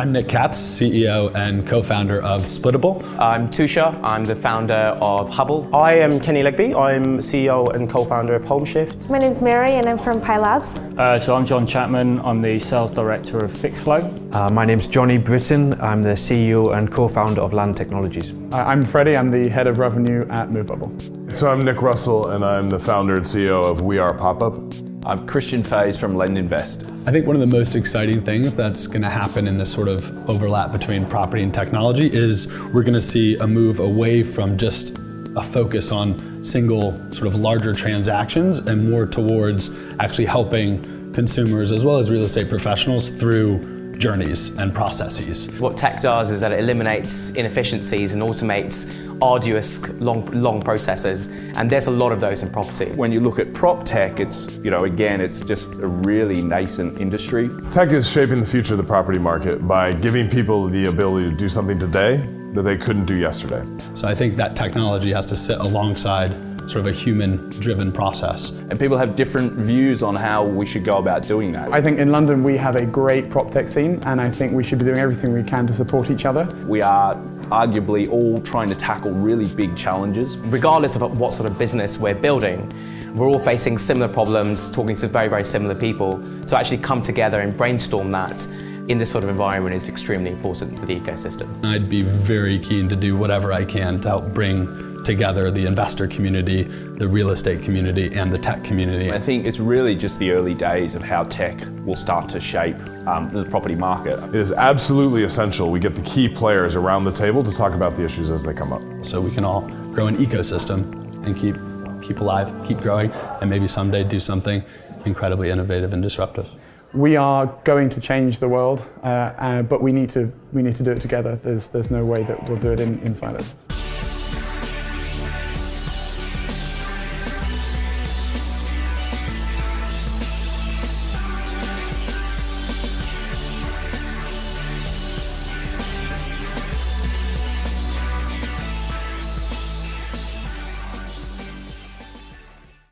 I'm Nick Katz, CEO and co-founder of Splittable. I'm Tushar, I'm the founder of Hubble. I am Kenny Legby, I'm CEO and co-founder of HomeShift. My name's Mary and I'm from Pi Labs. Uh, so I'm John Chapman, I'm the sales director of Fixflo. Uh, my name's Johnny Britton, I'm the CEO and co-founder of Land Technologies. Uh, I'm Freddie, I'm the head of revenue at MoveBubble. So I'm Nick Russell and I'm the founder and CEO of We Are Popup. I'm Christian Faes from LendInvest. I think one of the most exciting things that's going to happen in this sort of overlap between property and technology is we're going to see a move away from just a focus on single sort of larger transactions and more towards actually helping consumers as well as real estate professionals through journeys and processes. What tech does is that it eliminates inefficiencies and automates arduous, long, long processes, and there's a lot of those in property. When you look at prop tech, it's, you know, again, it's just a really nascent industry. Tech is shaping the future of the property market by giving people the ability to do something today that they couldn't do yesterday. So I think that technology has to sit alongside sort of a human-driven process. And people have different views on how we should go about doing that. I think in London we have a great prop tech scene and I think we should be doing everything we can to support each other. We are arguably all trying to tackle really big challenges. Regardless of what sort of business we're building, we're all facing similar problems, talking to very, very similar people. To actually come together and brainstorm that in this sort of environment is extremely important for the ecosystem. I'd be very keen to do whatever I can to help bring together the investor community, the real estate community, and the tech community. I think it's really just the early days of how tech will start to shape um, the property market. It is absolutely essential we get the key players around the table to talk about the issues as they come up. So we can all grow an ecosystem and keep, keep alive, keep growing, and maybe someday do something incredibly innovative and disruptive. We are going to change the world, uh, uh, but we need to we need to do it together. There's there's no way that we'll do it in, in silos.